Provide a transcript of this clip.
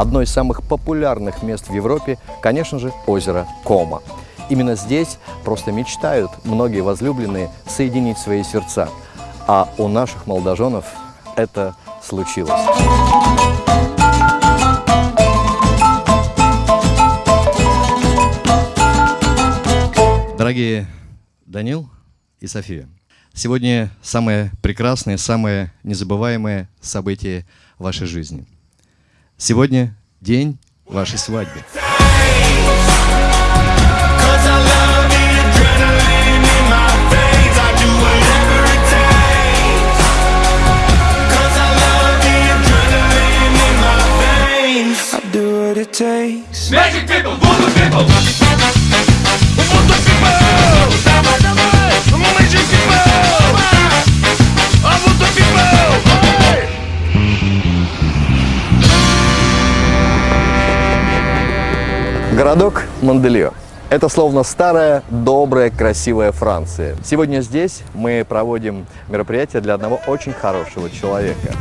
Одно из самых популярных мест в Европе, конечно же, озеро Кома. Именно здесь просто мечтают многие возлюбленные соединить свои сердца. А у наших молодоженов это случилось. Дорогие Данил и София, сегодня самое прекрасное, самое незабываемое событие вашей жизни. Сегодня день вашей свадьбы. Cause I love the Городок Монделио. Это словно старая, добрая, красивая Франция. Сегодня здесь мы проводим мероприятие для одного очень хорошего человека.